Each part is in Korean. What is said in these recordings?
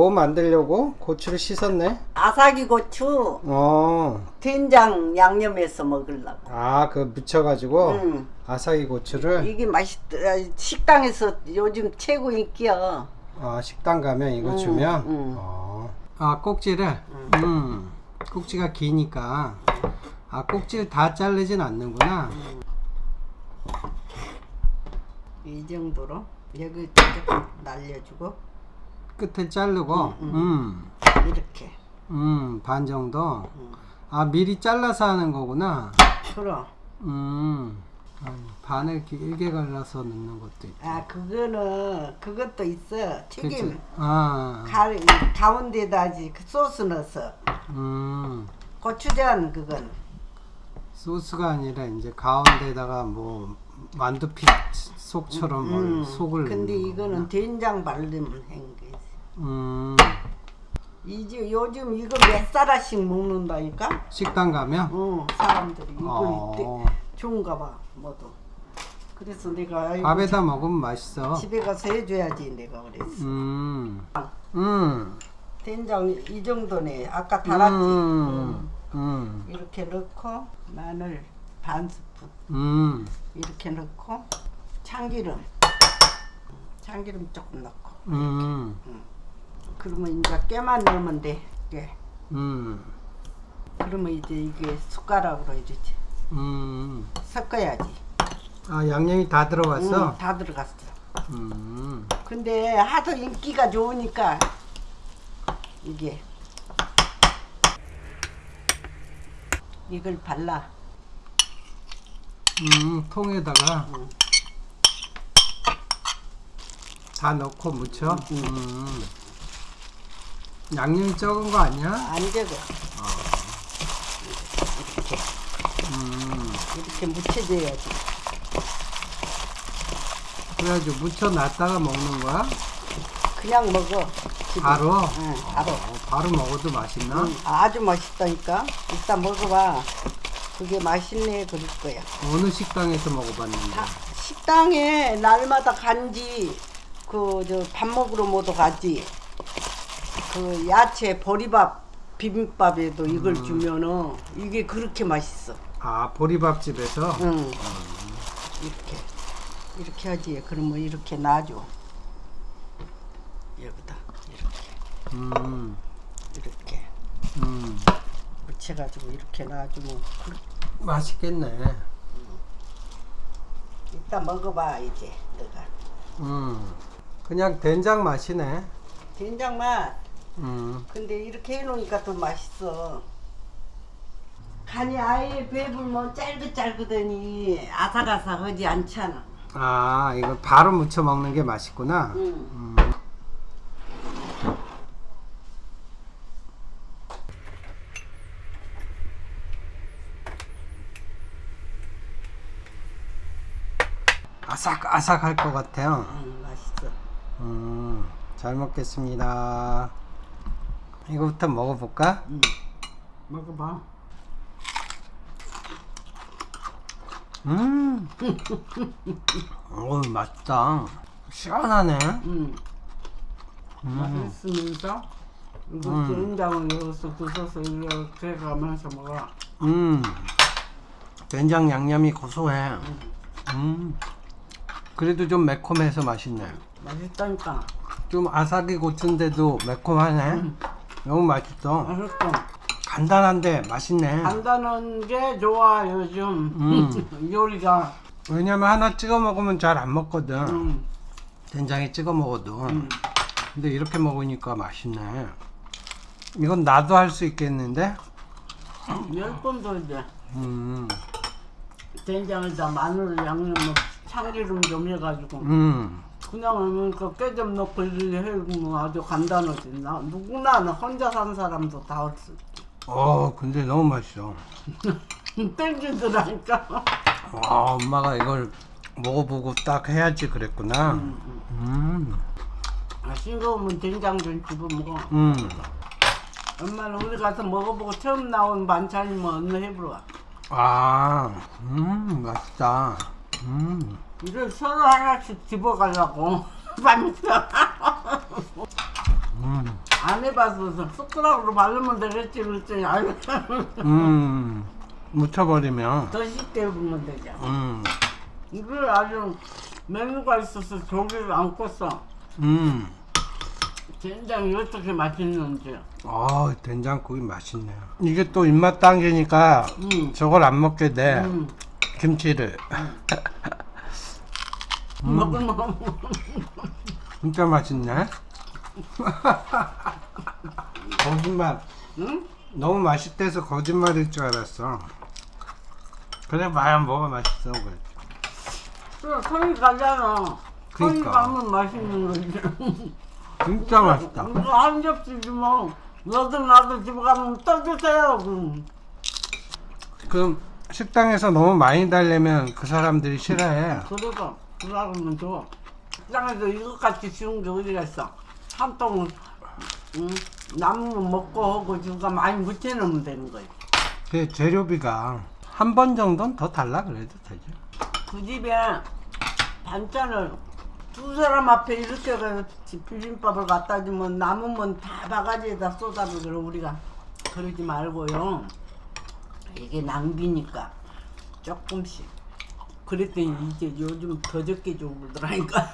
뭐 만들려고? 고추를 씻었네? 아삭이 고추 어. 된장 양념해서 먹으려고. 아, 그 묻혀가지고 응. 아사히 고추를 이게 맛있더. 식당에서 요즘 최고 인기야. 아, 식당 가면 이거 응, 주면 응. 어. 아, 꼭지를 음. 꼭지가 기니까 아, 꼭지를 다 자르진 않는구나. 이 정도로 여기 조금 날려주고 끝을 자르고 음. 이렇게. 음, 반 정도. 아, 미리 잘라서 하는 거구나. 그럼. 음. 아, 반을 길게 갈라서 넣는 것도 있고. 아 그거는 그것도 있어. 튀김. 아. 가, 가운데다지 그 소스 넣어서 음. 고추전 그건 소스가 아니라 이제 가운데다가 뭐 만두피 속처럼 뭘 음, 속을 근데 이거는 된장 바르면 한 거지 음. 이제 요즘 이거 몇 사라씩 먹는다니까 식당 가면 응 사람들이 이걸 어. 때 좋은가 봐 모두 그래서 내가 밥에다 먹으면 맛있어. 집에 가서 해줘야지 내가 그랬어 음. 음. 된장 이 정도네 아까 달았지 음. 음. 이렇게 넣고 마늘 반 스푼 음. 이렇게 넣고 참기름 참기름 조금 넣고 음. 그러면 이제 깨만 넣으면 돼 깨. 음. 그러면 이제 이게 숟가락으로 이제 음. 섞어야지 아, 양념이 다 들어갔어? 응, 다 들어갔어 음. 근데 하도 인기가 좋으니까 이게 이걸 발라 음, 통에다가 응. 다 넣고 무쳐. 음. 양념이 적은 거 아니야? 안 적어 이렇게 음. 이렇게 묻혀줘야지 그래가지고 무쳐 놨다가 먹는 거야? 그냥 먹어 집에. 바로? 응 바로 어, 바로 먹어도 맛있나? 응, 아주 맛있다니까 이따 먹어봐 그게 맛있네 그럴 거야 어느 식당에서 먹어봤는데? 다 식당에 날마다 간지 그 저 밥 먹으러 모두 가지 그 야채 보리밥 비빔밥에도 이걸 음. 주면은 이게 그렇게 맛있어. 아 보리밥집에서? 응. 이렇게. 이렇게 하지. 그러면 이렇게 놔줘. 여기다. 이렇게. 음, 이렇게. 음, 묻혀가지고 이렇게 놔주면 그- 맛있겠네. 이따 먹어봐 이제. 너가. 음, 그냥 된장 맛이네. 된장 맛 음, 근데 이렇게 해놓으니까 더 맛있어. 간이 아예 배불면 짤긋짤긋하니 아삭아삭하지 않잖아. 아 이거 바로 무쳐 먹는 게 맛있구나. 응. 음. 아삭아삭할 것 같아요. 응, 맛있어. 음, 잘 먹겠습니다. 이거부터 먹어볼까? 응. 먹어봐. 음, 오 맛있다. 시원하네. 응. 음, 맛있으면서 이거 음. 된장을 여기서 부숴서 이렇게 가면서 먹어. 음, 된장 양념이 고소해. 음, 그래도 좀 매콤해서 맛있네. 맛있다니까. 좀 아삭이 고추인데도 매콤하네. 너무 맛있어. 맛있어. 간단한데 맛있네. 간단한 게 좋아 요즘 음. 요리가. 왜냐면 하나 찍어 먹으면 잘 안 먹거든. 응. 된장에 찍어 먹어도. 응. 근데 이렇게 먹으니까 맛있네. 이건 나도 할 수 있겠는데? 열 번도 이제. 음, 된장에다 마늘 양념 참기름 좀 해가지고 음, 그냥 하면 그깨좀 넣고 해면 아주 간단하지. 나 누구나 나 혼자 산 사람도 다 할 수 있지 어, 근데 너무 맛있어. 땡기더라니까. 와, 엄마가 이걸 먹어보고 딱 해야지 그랬구나. 음, 아, 싱거우면 된장 좀 집어 먹어. 음, 엄마는 우리 가서 먹어보고 처음 나온 반찬이면 언니 해보러 아, 음, 맛있다. 음, 이걸 서로 하나씩 집어가려고 밤에서 음, 안 해봐서 숟가락으로 바르면 되겠지 그랬더니 아유 음, 묻혀버리면, 더 쉽게 해보면 되죠 음, 이걸 아주 메뉴가 있어서 조개를 안 껐어 음. 된장이 어떻게 맛있는지 아, 된장국이 맛있네요. 이게 또 입맛 당기니까 음. 저걸 안 먹게 돼. 음. 김치를. 먹으면 진짜 맛있네. 거짓말. 응? 너무 맛있대서 거짓말일 줄 알았어. 그래 봐야 뭐가 맛있어 그랬지. 그래 손이 가잖아 손이 그러니까. 가면 맛있는 거지 진짜 맛있다. 이거 한 접시 주면 너도 나도 집에 가면 떠주세요 그럼. 그럼 식당에서 너무 많이 달래면 그 사람들이 싫어해. 그 래서 그러면 줘 식당에서 이것같이 쉬운 게 어디가 있어? 한 통은 응? 남으면 먹고 하고 주가 많이 묻혀놓으면 되는 거지 그 재료비가 한 번 정도는 더 달라 그래도 되죠. 그 집에 반찬을 두 사람 앞에 이렇게 해서 비빔밥을 갖다 주면 남으면 다 바가지에다 그래 우리가 그러지 말고요. 이게 낭비니까 조금씩 그랬더니 이제 요즘 더 적게 주고 그러더라니까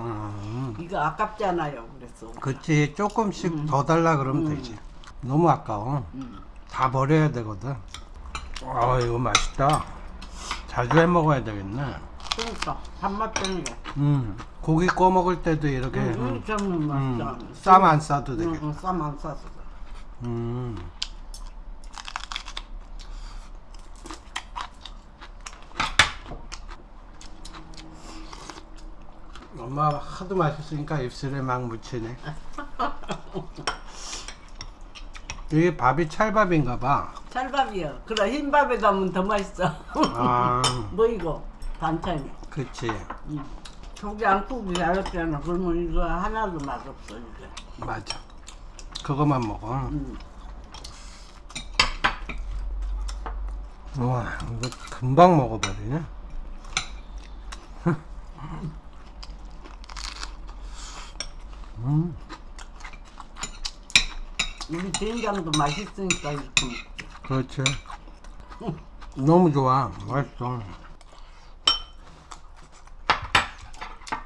음, 이거 아깝잖아요 그래서 그치 조금씩 더 달라 그러면 되지. 너무 아까워. 음. 다 버려야 되거든. 아 이거 맛있다. 자주 해 먹어야 되겠네. 그러니까 밥맛 게음 고기 구워 먹을 때도 이렇게 응, 음, 맛있잖아 음, 쌈안 싸도 되게. 응, 쌈안 싸서 음. 엄마 하도 맛있으니까 입술에 막 묻히네. 이게 밥이 찰밥인가 봐. 찰밥이요 그래 흰밥에 담으면 더 맛있어 아, 뭐 이거 반찬이 그치. 음. 조개 안 굽고 잘했잖아 그러면 이거 하나도 맛없어 이게 맞아. 그거만 먹어. 음. 우와, 이거 금방 먹어버리네. 음, 우리 된장도 맛있으니까 이렇게 먹지 그렇지. 너무 좋아. 맛있어.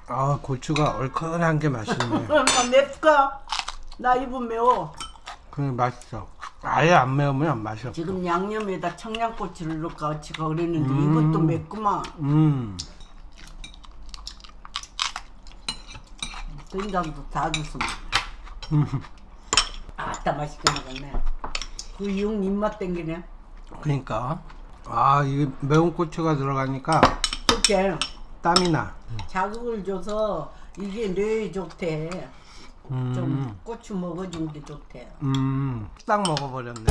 아, 고추가 얼큰한 게 맛있네. 맵까? 나 입은 매워 그 맛있어. 아예 안 매우면 맛이 없어. 지금 양념에다 청양고추를 넣고 같이 그랬는데 음. 이것도 맵구만 음, 된장도 다 줬습니다. 아, 아따 맛있게 먹었네. 그 이용 입맛 땡기네. 그러니까 아 이게 매운 고추가 들어가니까 좋게 땀이 나. 자극을 줘서 이게 뇌에 좋대. 음. 좀 고추 먹어준 게 좋대요. 음, 딱 먹어버렸네.